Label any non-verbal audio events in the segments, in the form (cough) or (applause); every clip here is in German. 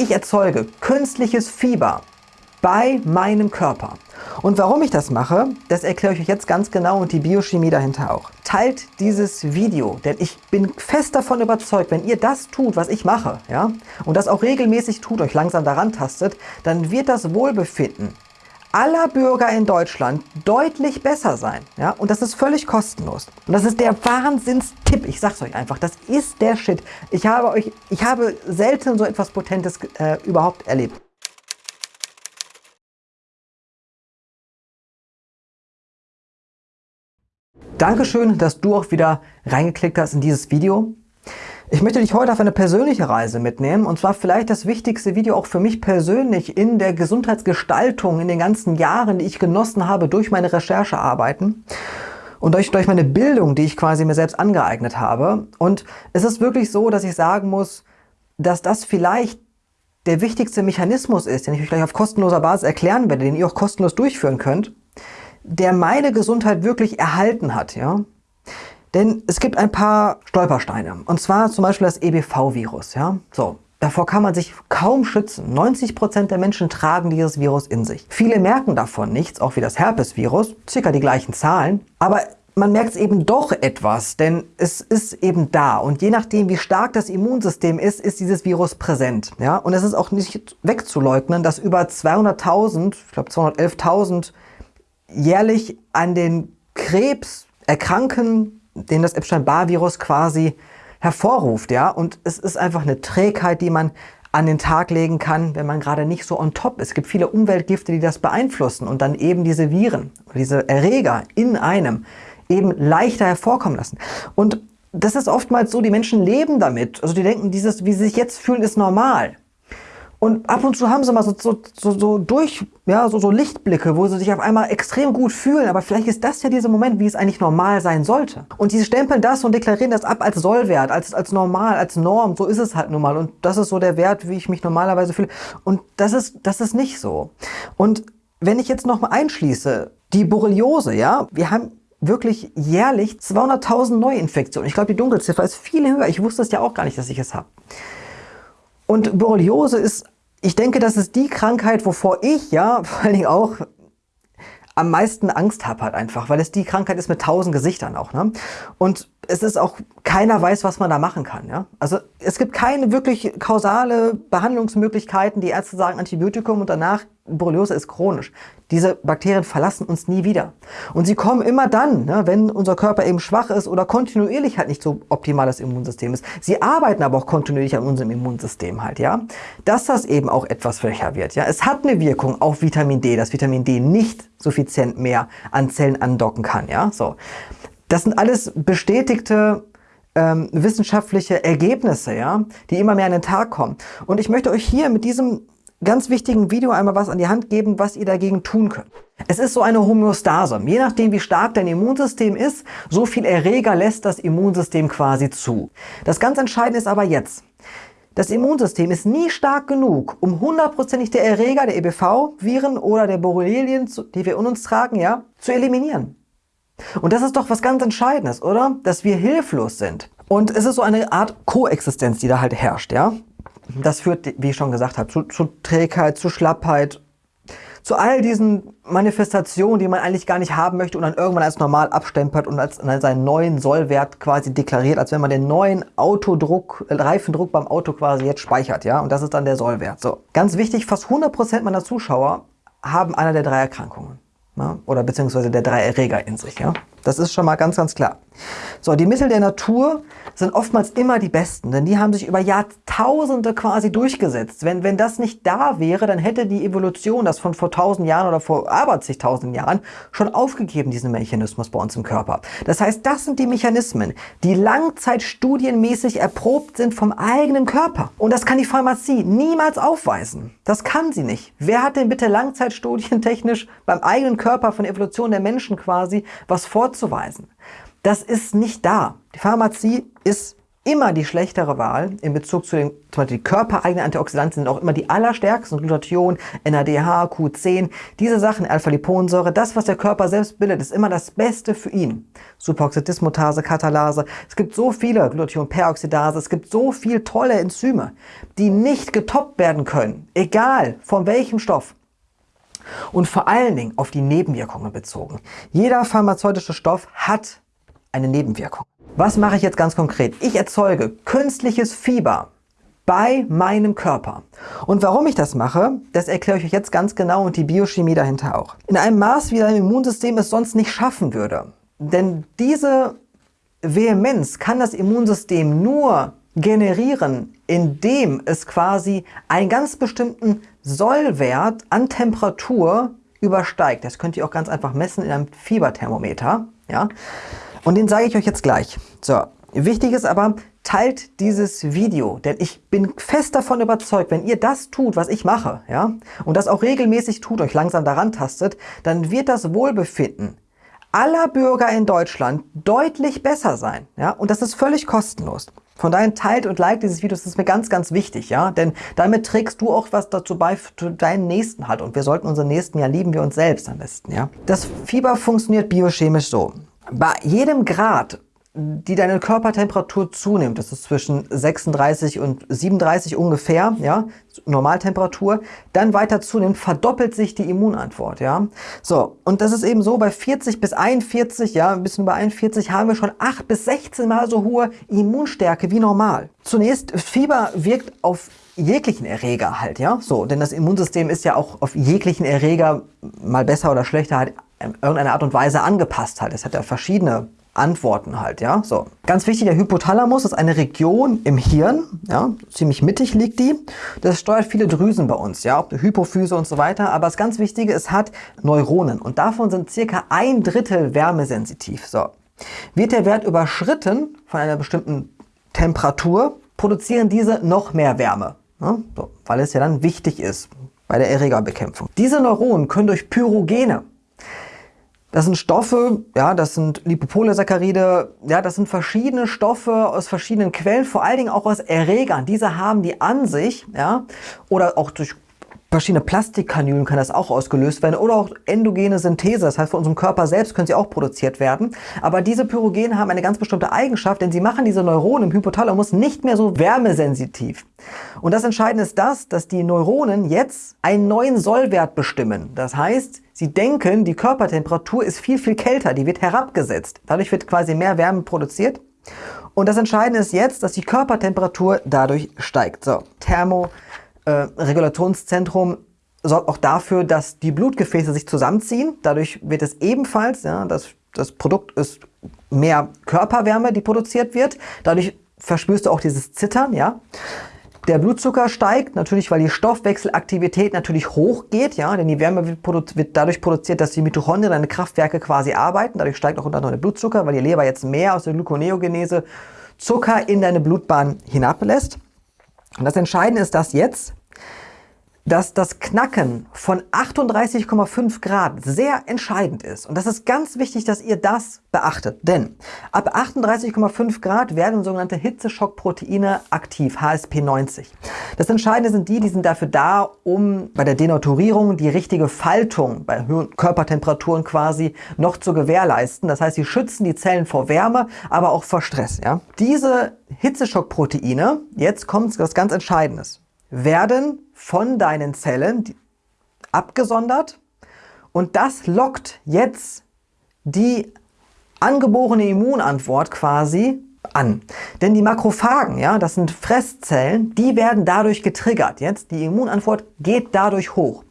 ich erzeuge künstliches Fieber bei meinem Körper. Und warum ich das mache, das erkläre ich euch jetzt ganz genau und die Biochemie dahinter auch. Teilt dieses Video, denn ich bin fest davon überzeugt, wenn ihr das tut, was ich mache, ja, und das auch regelmäßig tut, euch langsam daran tastet, dann wird das Wohlbefinden aller Bürger in Deutschland deutlich besser sein. Ja? Und das ist völlig kostenlos. Und das ist der Wahnsinnstipp. Ich sag's euch einfach. Das ist der Shit. Ich habe euch, ich habe selten so etwas Potentes äh, überhaupt erlebt. Dankeschön, dass du auch wieder reingeklickt hast in dieses Video. Ich möchte dich heute auf eine persönliche Reise mitnehmen und zwar vielleicht das wichtigste Video auch für mich persönlich in der Gesundheitsgestaltung in den ganzen Jahren, die ich genossen habe durch meine Recherchearbeiten und durch, durch meine Bildung, die ich quasi mir selbst angeeignet habe. Und es ist wirklich so, dass ich sagen muss, dass das vielleicht der wichtigste Mechanismus ist, den ich euch gleich auf kostenloser Basis erklären werde, den ihr auch kostenlos durchführen könnt der meine Gesundheit wirklich erhalten hat. Ja? Denn es gibt ein paar Stolpersteine. Und zwar zum Beispiel das EBV-Virus. Ja? So, Davor kann man sich kaum schützen. 90 Prozent der Menschen tragen dieses Virus in sich. Viele merken davon nichts, auch wie das Herpesvirus, circa die gleichen Zahlen. Aber man merkt es eben doch etwas, denn es ist eben da. Und je nachdem, wie stark das Immunsystem ist, ist dieses Virus präsent. Ja? Und es ist auch nicht wegzuleugnen, dass über 200.000, ich glaube 211.000 jährlich an den Krebs erkranken, den das Epstein-Barr-Virus quasi hervorruft. Ja? Und es ist einfach eine Trägheit, die man an den Tag legen kann, wenn man gerade nicht so on top ist. Es gibt viele Umweltgifte, die das beeinflussen und dann eben diese Viren, diese Erreger in einem eben leichter hervorkommen lassen. Und das ist oftmals so, die Menschen leben damit. Also die denken, dieses, wie sie sich jetzt fühlen, ist normal. Und ab und zu haben sie mal so, so, so, so durch, ja, so, so Lichtblicke, wo sie sich auf einmal extrem gut fühlen. Aber vielleicht ist das ja dieser Moment, wie es eigentlich normal sein sollte. Und sie stempeln das und deklarieren das ab als Sollwert, als, als normal, als Norm. So ist es halt nun mal. Und das ist so der Wert, wie ich mich normalerweise fühle. Und das ist, das ist nicht so. Und wenn ich jetzt noch mal einschließe, die Borreliose, ja, wir haben wirklich jährlich 200.000 Neuinfektionen. Ich glaube, die Dunkelziffer ist viel höher. Ich wusste es ja auch gar nicht, dass ich es habe. Und Borreliose ist, ich denke, das ist die Krankheit, wovor ich ja (laughs) vor allen Dingen auch am meisten Angst habe halt einfach, weil es die Krankheit ist mit tausend Gesichtern auch. Ne? Und es ist auch, keiner weiß, was man da machen kann. Ja? Also es gibt keine wirklich kausale Behandlungsmöglichkeiten. Die Ärzte sagen Antibiotikum und danach Borreliose ist chronisch. Diese Bakterien verlassen uns nie wieder. Und sie kommen immer dann, ne, wenn unser Körper eben schwach ist oder kontinuierlich halt nicht so optimal das Immunsystem ist. Sie arbeiten aber auch kontinuierlich an unserem Immunsystem halt, ja. Dass das eben auch etwas schwächer wird, ja. Es hat eine Wirkung auf Vitamin D, dass Vitamin D nicht suffizient mehr an Zellen andocken kann, ja. So. Das sind alles bestätigte ähm, wissenschaftliche Ergebnisse, ja, die immer mehr an den Tag kommen. Und ich möchte euch hier mit diesem ganz wichtigen Video einmal was an die Hand geben, was ihr dagegen tun könnt. Es ist so eine Homöostase. Je nachdem, wie stark dein Immunsystem ist, so viel Erreger lässt das Immunsystem quasi zu. Das ganz Entscheidende ist aber jetzt. Das Immunsystem ist nie stark genug, um hundertprozentig der Erreger, der EBV-Viren oder der Borrelien, die wir in uns tragen, ja, zu eliminieren. Und das ist doch was ganz Entscheidendes, oder? Dass wir hilflos sind. Und es ist so eine Art Koexistenz, die da halt herrscht, ja? Das führt, wie ich schon gesagt habe, zu, zu Trägheit, zu Schlappheit, zu all diesen Manifestationen, die man eigentlich gar nicht haben möchte und dann irgendwann als normal abstempelt und als, als seinen neuen Sollwert quasi deklariert, als wenn man den neuen Autodruck, äh, Reifendruck beim Auto quasi jetzt speichert, ja, und das ist dann der Sollwert. So, ganz wichtig, fast 100% meiner Zuschauer haben einer der drei Erkrankungen, ja, oder beziehungsweise der drei Erreger in sich, ja. Das ist schon mal ganz, ganz klar. So, die Mittel der Natur sind oftmals immer die besten, denn die haben sich über Jahrtausende quasi durchgesetzt. Wenn, wenn das nicht da wäre, dann hätte die Evolution das von vor tausend Jahren oder vor aber zigtausend Jahren schon aufgegeben, diesen Mechanismus bei uns im Körper. Das heißt, das sind die Mechanismen, die langzeitstudienmäßig erprobt sind vom eigenen Körper. Und das kann die Pharmazie niemals aufweisen. Das kann sie nicht. Wer hat denn bitte langzeitstudientechnisch beim eigenen Körper von Evolution der Menschen quasi was vorzuweisen? Das ist nicht da. Die Pharmazie ist immer die schlechtere Wahl in Bezug zu den, zum Beispiel die körpereigenen Antioxidantien sind auch immer die allerstärksten, Glutathion, NADH, Q10, diese Sachen, Alpha-Liponsäure, das, was der Körper selbst bildet, ist immer das Beste für ihn. Superoxidismutase, Katalase, es gibt so viele, Glutathion-Peroxidase, es gibt so viele tolle Enzyme, die nicht getoppt werden können, egal von welchem Stoff. Und vor allen Dingen auf die Nebenwirkungen bezogen. Jeder pharmazeutische Stoff hat eine Nebenwirkung. Was mache ich jetzt ganz konkret? Ich erzeuge künstliches Fieber bei meinem Körper. Und warum ich das mache, das erkläre ich euch jetzt ganz genau und die Biochemie dahinter auch. In einem Maß, wie dein Immunsystem es sonst nicht schaffen würde. Denn diese Vehemenz kann das Immunsystem nur generieren, indem es quasi einen ganz bestimmten Sollwert an Temperatur übersteigt. Das könnt ihr auch ganz einfach messen in einem Fieberthermometer. Ja? Und den sage ich euch jetzt gleich. So, wichtig ist aber, teilt dieses Video, denn ich bin fest davon überzeugt, wenn ihr das tut, was ich mache, ja, und das auch regelmäßig tut, euch langsam daran tastet, dann wird das Wohlbefinden aller Bürger in Deutschland deutlich besser sein, ja, und das ist völlig kostenlos. Von daher teilt und like dieses Video, das ist mir ganz, ganz wichtig, ja, denn damit trägst du auch was dazu bei für deinen Nächsten halt und wir sollten unseren Nächsten ja lieben wir uns selbst am besten, ja. Das Fieber funktioniert biochemisch so. Bei jedem Grad, die deine Körpertemperatur zunimmt, das ist zwischen 36 und 37 ungefähr, ja, Normaltemperatur, dann weiter zunimmt, verdoppelt sich die Immunantwort, ja. So, und das ist eben so, bei 40 bis 41, ja, ein bisschen über 41, haben wir schon 8 bis 16 mal so hohe Immunstärke wie normal. Zunächst, Fieber wirkt auf jeglichen Erreger halt, ja, so, denn das Immunsystem ist ja auch auf jeglichen Erreger mal besser oder schlechter halt in irgendeiner Art und Weise angepasst halt. Es hat ja verschiedene Antworten halt, ja. So. Ganz wichtig, der Hypothalamus ist eine Region im Hirn, ja, ziemlich mittig liegt die. Das steuert viele Drüsen bei uns, ja, Hypophyse und so weiter. Aber das ganz Wichtige, es hat Neuronen und davon sind circa ein Drittel wärmesensitiv. So. Wird der Wert überschritten von einer bestimmten Temperatur, produzieren diese noch mehr Wärme, ja, so, weil es ja dann wichtig ist bei der Erregerbekämpfung. Diese Neuronen können durch Pyrogene das sind Stoffe, ja, das sind Lipopolysaccharide, ja, das sind verschiedene Stoffe aus verschiedenen Quellen, vor allen Dingen auch aus Erregern. Diese haben die an sich, ja, oder auch durch verschiedene Plastikkanülen kann das auch ausgelöst werden oder auch endogene Synthese, das heißt von unserem Körper selbst können sie auch produziert werden. Aber diese Pyrogene haben eine ganz bestimmte Eigenschaft, denn sie machen diese Neuronen im Hypothalamus nicht mehr so wärmesensitiv. Und das Entscheidende ist das, dass die Neuronen jetzt einen neuen Sollwert bestimmen. Das heißt, sie denken, die Körpertemperatur ist viel, viel kälter, die wird herabgesetzt. Dadurch wird quasi mehr Wärme produziert. Und das Entscheidende ist jetzt, dass die Körpertemperatur dadurch steigt. So, Thermo äh, Regulationszentrum sorgt auch dafür, dass die Blutgefäße sich zusammenziehen. Dadurch wird es ebenfalls, ja, das, das Produkt ist mehr Körperwärme, die produziert wird. Dadurch verspürst du auch dieses Zittern, ja. Der Blutzucker steigt, natürlich weil die Stoffwechselaktivität natürlich hochgeht, ja, denn die Wärme wird, wird, dadurch produziert, dass die Mitochondrien, deine Kraftwerke quasi arbeiten. Dadurch steigt auch unter anderem der Blutzucker, weil die Leber jetzt mehr aus der Gluconeogenese Zucker in deine Blutbahn hinablässt. Und das Entscheidende ist, dass jetzt dass das Knacken von 38,5 Grad sehr entscheidend ist. Und das ist ganz wichtig, dass ihr das beachtet. Denn ab 38,5 Grad werden sogenannte Hitzeschockproteine aktiv, HSP90. Das Entscheidende sind die, die sind dafür da, um bei der Denaturierung die richtige Faltung bei höheren Körpertemperaturen quasi noch zu gewährleisten. Das heißt, sie schützen die Zellen vor Wärme, aber auch vor Stress. Ja? Diese Hitzeschockproteine, jetzt kommt was ganz Entscheidendes werden von deinen Zellen abgesondert und das lockt jetzt die angeborene Immunantwort quasi an. Denn die Makrophagen, ja, das sind Fresszellen, die werden dadurch getriggert. Jetzt die Immunantwort geht dadurch hoch.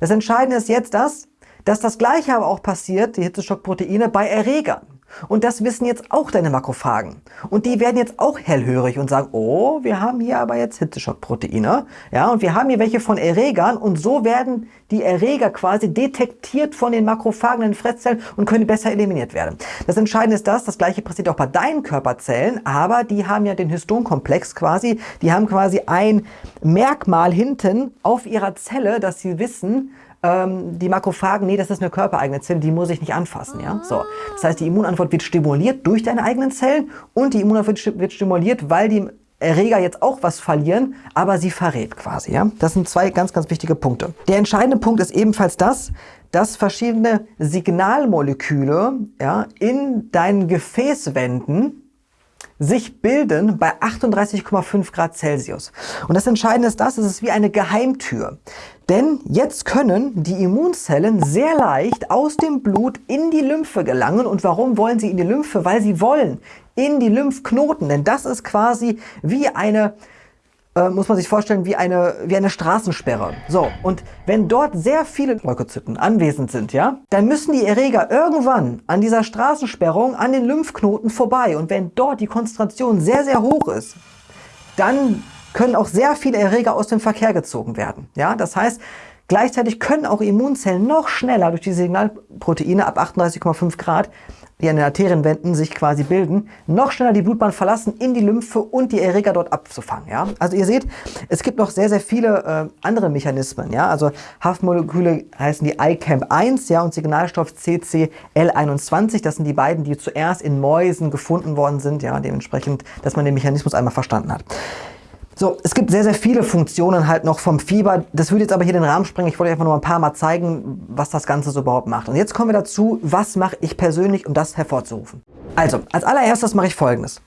Das Entscheidende ist jetzt das, dass das gleiche aber auch passiert, die Hitzeschockproteine, bei Erregern. Und das wissen jetzt auch deine Makrophagen. Und die werden jetzt auch hellhörig und sagen, oh, wir haben hier aber jetzt Hitzeschockproteine. Ja, und wir haben hier welche von Erregern und so werden die Erreger quasi detektiert von den Makrophagen in den Fresszellen und können besser eliminiert werden. Das Entscheidende ist das, das gleiche passiert auch bei deinen Körperzellen, aber die haben ja den Histonkomplex quasi, die haben quasi ein Merkmal hinten auf ihrer Zelle, dass sie wissen, ähm, die Makrophagen, nee, das ist eine körpereigene Zelle, die muss ich nicht anfassen. Ja? So. Das heißt, die Immunantwort wird stimuliert durch deine eigenen Zellen und die Immunantwort wird stimuliert, weil die Erreger jetzt auch was verlieren, aber sie verrät quasi. Ja? Das sind zwei ganz, ganz wichtige Punkte. Der entscheidende Punkt ist ebenfalls das, dass verschiedene Signalmoleküle ja, in deinen Gefäßwänden sich bilden bei 38,5 Grad Celsius. Und das Entscheidende ist das, es ist wie eine Geheimtür. Denn jetzt können die Immunzellen sehr leicht aus dem Blut in die Lymphe gelangen. Und warum wollen sie in die Lymphe? Weil sie wollen in die Lymphknoten. Denn das ist quasi wie eine äh, muss man sich vorstellen, wie eine, wie eine Straßensperre. So, und wenn dort sehr viele Leukozyten anwesend sind, ja, dann müssen die Erreger irgendwann an dieser Straßensperrung, an den Lymphknoten vorbei. Und wenn dort die Konzentration sehr, sehr hoch ist, dann können auch sehr viele Erreger aus dem Verkehr gezogen werden. Ja, das heißt, gleichzeitig können auch Immunzellen noch schneller durch die Signalproteine ab 38,5 Grad die an den Arterienwänden sich quasi bilden, noch schneller die Blutbahn verlassen, in die Lymphe und die Erreger dort abzufangen. Ja? Also ihr seht, es gibt noch sehr, sehr viele äh, andere Mechanismen. Ja? Also Haftmoleküle heißen die ICAMP1 ja, und Signalstoff CCL21. Das sind die beiden, die zuerst in Mäusen gefunden worden sind. Ja? Dementsprechend, dass man den Mechanismus einmal verstanden hat. So, es gibt sehr, sehr viele Funktionen halt noch vom Fieber. Das würde jetzt aber hier den Rahmen sprengen. Ich wollte einfach nur ein paar Mal zeigen, was das Ganze so überhaupt macht. Und jetzt kommen wir dazu, was mache ich persönlich, um das hervorzurufen. Also, als allererstes mache ich folgendes.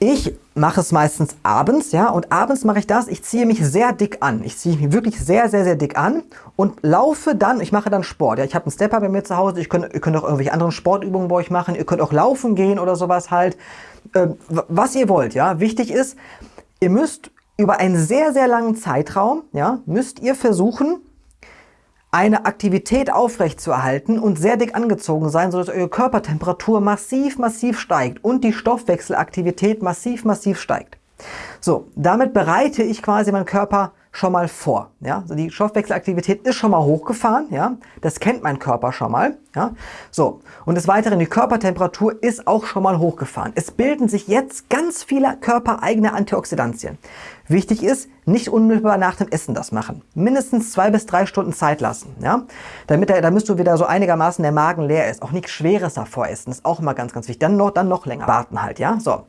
Ich mache es meistens abends, ja, und abends mache ich das, ich ziehe mich sehr dick an. Ich ziehe mich wirklich sehr, sehr, sehr dick an und laufe dann, ich mache dann Sport. Ja, ich habe einen Stepper bei mir zu Hause, ich könnt, ihr könnt auch irgendwelche anderen Sportübungen bei euch machen, ihr könnt auch laufen gehen oder sowas halt. Äh, was ihr wollt, ja. Wichtig ist, Ihr müsst über einen sehr, sehr langen Zeitraum, ja, müsst ihr versuchen, eine Aktivität aufrechtzuerhalten und sehr dick angezogen sein, sodass eure Körpertemperatur massiv, massiv steigt und die Stoffwechselaktivität massiv, massiv steigt. So, damit bereite ich quasi meinen Körper schon mal vor. Ja? Also die Stoffwechselaktivität ist schon mal hochgefahren, ja? das kennt mein Körper schon mal. Ja? So, und des Weiteren, die Körpertemperatur ist auch schon mal hochgefahren. Es bilden sich jetzt ganz viele körpereigene Antioxidantien. Wichtig ist, nicht unmittelbar nach dem Essen das machen. Mindestens zwei bis drei Stunden Zeit lassen. Ja? Damit, der, damit du wieder so einigermaßen der Magen leer ist. Auch nichts Schweres davor essen, ist auch immer ganz, ganz wichtig. Dann noch, dann noch länger warten halt. Ja? So.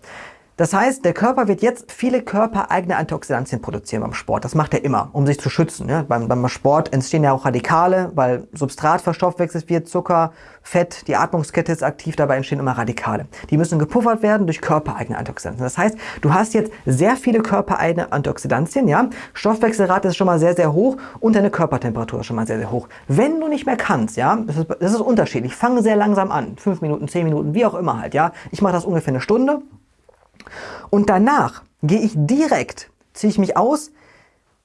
Das heißt, der Körper wird jetzt viele körpereigene Antioxidantien produzieren beim Sport. Das macht er immer, um sich zu schützen. Ja? Beim, beim, Sport entstehen ja auch Radikale, weil Substrat verstoffwechselt wird, Zucker, Fett, die Atmungskette ist aktiv, dabei entstehen immer Radikale. Die müssen gepuffert werden durch körpereigene Antioxidantien. Das heißt, du hast jetzt sehr viele körpereigene Antioxidantien, ja? Stoffwechselrate ist schon mal sehr, sehr hoch und deine Körpertemperatur ist schon mal sehr, sehr hoch. Wenn du nicht mehr kannst, ja, das ist, das ist unterschiedlich. Fange sehr langsam an. Fünf Minuten, zehn Minuten, wie auch immer halt, ja. Ich mache das ungefähr eine Stunde und danach gehe ich direkt, ziehe ich mich aus,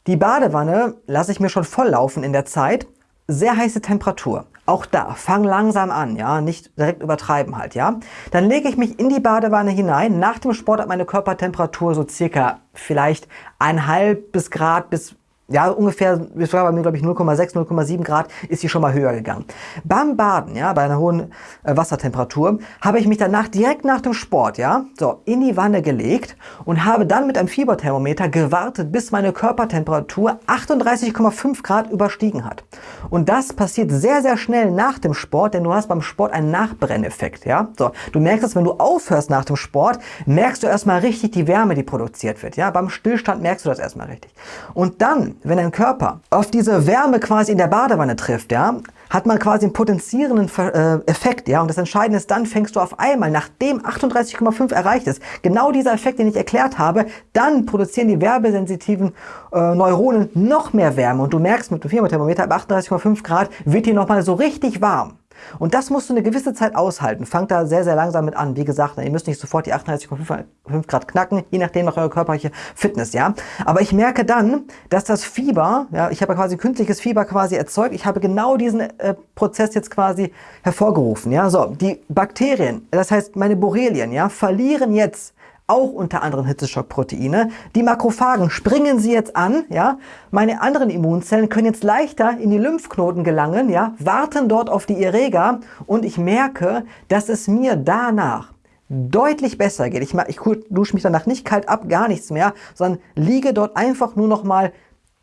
die Badewanne lasse ich mir schon voll laufen in der Zeit, sehr heiße Temperatur. Auch da, fang langsam an, ja, nicht direkt übertreiben halt, ja. Dann lege ich mich in die Badewanne hinein. Nach dem Sport hat meine Körpertemperatur so circa vielleicht ein halbes Grad bis ja, ungefähr, das war bei mir, glaube ich, 0,6, 0,7 Grad, ist sie schon mal höher gegangen. Beim Baden, ja, bei einer hohen äh, Wassertemperatur, habe ich mich danach direkt nach dem Sport, ja, so, in die Wanne gelegt und habe dann mit einem Fieberthermometer gewartet, bis meine Körpertemperatur 38,5 Grad überstiegen hat. Und das passiert sehr, sehr schnell nach dem Sport, denn du hast beim Sport einen Nachbrenneffekt, ja. So, du merkst es, wenn du aufhörst nach dem Sport, merkst du erstmal richtig die Wärme, die produziert wird, ja. Beim Stillstand merkst du das erstmal richtig. Und dann, wenn dein Körper auf diese Wärme quasi in der Badewanne trifft, ja, hat man quasi einen potenzierenden äh, Effekt, ja, und das Entscheidende ist, dann fängst du auf einmal, nachdem 38,5 erreicht ist, genau dieser Effekt, den ich erklärt habe, dann produzieren die werbesensitiven äh, Neuronen noch mehr Wärme und du merkst mit dem Fieberthermometer ab 38,5 Grad wird hier nochmal so richtig warm. Und das musst du eine gewisse Zeit aushalten. Fangt da sehr, sehr langsam mit an. Wie gesagt, ihr müsst nicht sofort die 38,5 Grad knacken, je nachdem nach eurer körperliche Fitness, ja. Aber ich merke dann, dass das Fieber, ja, ich habe quasi künstliches Fieber quasi erzeugt. Ich habe genau diesen äh, Prozess jetzt quasi hervorgerufen, ja. So, die Bakterien, das heißt meine Borrelien, ja, verlieren jetzt auch unter anderem Hitzeschockproteine. Die Makrophagen springen sie jetzt an, ja. Meine anderen Immunzellen können jetzt leichter in die Lymphknoten gelangen, ja, warten dort auf die Erreger und ich merke, dass es mir danach deutlich besser geht. Ich, ich dusche mich danach nicht kalt ab, gar nichts mehr, sondern liege dort einfach nur noch mal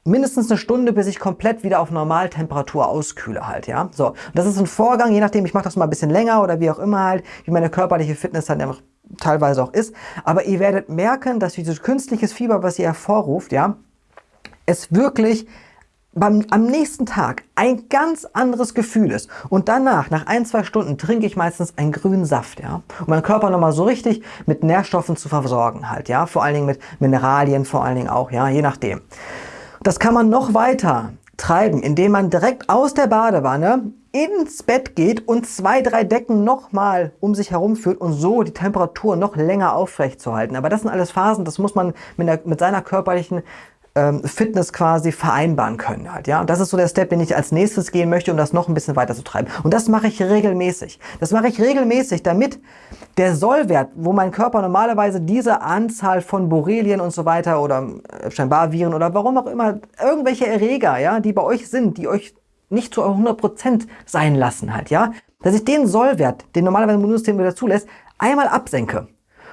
mindestens eine Stunde, bis ich komplett wieder auf Normaltemperatur auskühle halt, ja. So, und das ist ein Vorgang, je nachdem, ich mache das mal ein bisschen länger oder wie auch immer halt, wie meine körperliche Fitness dann einfach teilweise auch ist. Aber ihr werdet merken, dass dieses künstliches Fieber, was ihr hervorruft, ja, es wirklich beim, am nächsten Tag ein ganz anderes Gefühl ist und danach, nach ein, zwei Stunden, trinke ich meistens einen grünen Saft, ja, um meinen Körper nochmal so richtig mit Nährstoffen zu versorgen halt, ja, vor allen Dingen mit Mineralien, vor allen Dingen auch, ja, je nachdem. Das kann man noch weiter treiben, indem man direkt aus der Badewanne ins Bett geht und zwei, drei Decken nochmal um sich herum führt und so die Temperatur noch länger aufrecht zu halten. Aber das sind alles Phasen, das muss man mit, der, mit seiner körperlichen ähm, Fitness quasi vereinbaren können halt, ja. Und das ist so der Step, den ich als nächstes gehen möchte, um das noch ein bisschen weiter zu treiben. Und das mache ich regelmäßig. Das mache ich regelmäßig, damit der Sollwert, wo mein Körper normalerweise diese Anzahl von Borrelien und so weiter oder scheinbar Viren oder warum auch immer, irgendwelche Erreger, ja, die bei euch sind, die euch nicht zu 100% sein lassen halt, ja, dass ich den Sollwert, den normalerweise ein Immunsystem wieder zulässt, einmal absenke.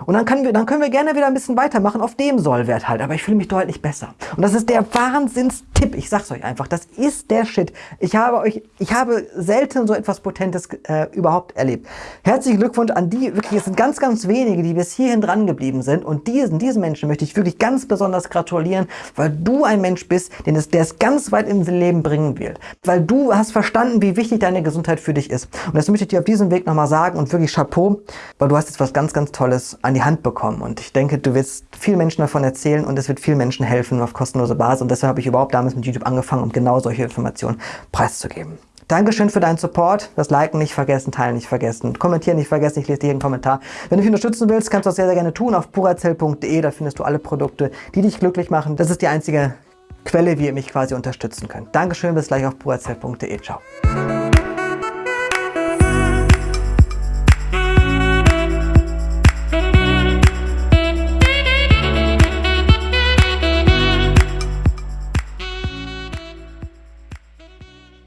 Und dann können, wir, dann können wir gerne wieder ein bisschen weitermachen auf dem Sollwert halt. Aber ich fühle mich deutlich besser. Und das ist der Wahnsinnstipp. Ich sag's euch einfach. Das ist der Shit. Ich habe euch, ich habe selten so etwas Potentes äh, überhaupt erlebt. Herzlichen Glückwunsch an die, wirklich, es sind ganz, ganz wenige, die bis hierhin dran geblieben sind. Und diesen, diesen Menschen möchte ich wirklich ganz besonders gratulieren, weil du ein Mensch bist, den es, der es ganz weit ins Leben bringen wird. Weil du hast verstanden, wie wichtig deine Gesundheit für dich ist. Und das möchte ich dir auf diesem Weg nochmal sagen und wirklich Chapeau, weil du hast jetzt was ganz, ganz Tolles an die Hand bekommen. Und ich denke, du wirst vielen Menschen davon erzählen und es wird vielen Menschen helfen auf kostenlose Basis. Und deshalb habe ich überhaupt damals mit YouTube angefangen, um genau solche Informationen preiszugeben. Dankeschön für deinen Support. Das Liken nicht vergessen, Teilen nicht vergessen, Kommentieren nicht vergessen. Ich lese jeden Kommentar. Wenn du mich unterstützen willst, kannst du das sehr, sehr gerne tun auf purazell.de. Da findest du alle Produkte, die dich glücklich machen. Das ist die einzige Quelle, wie ihr mich quasi unterstützen könnt. Dankeschön, bis gleich auf purazell.de. Ciao.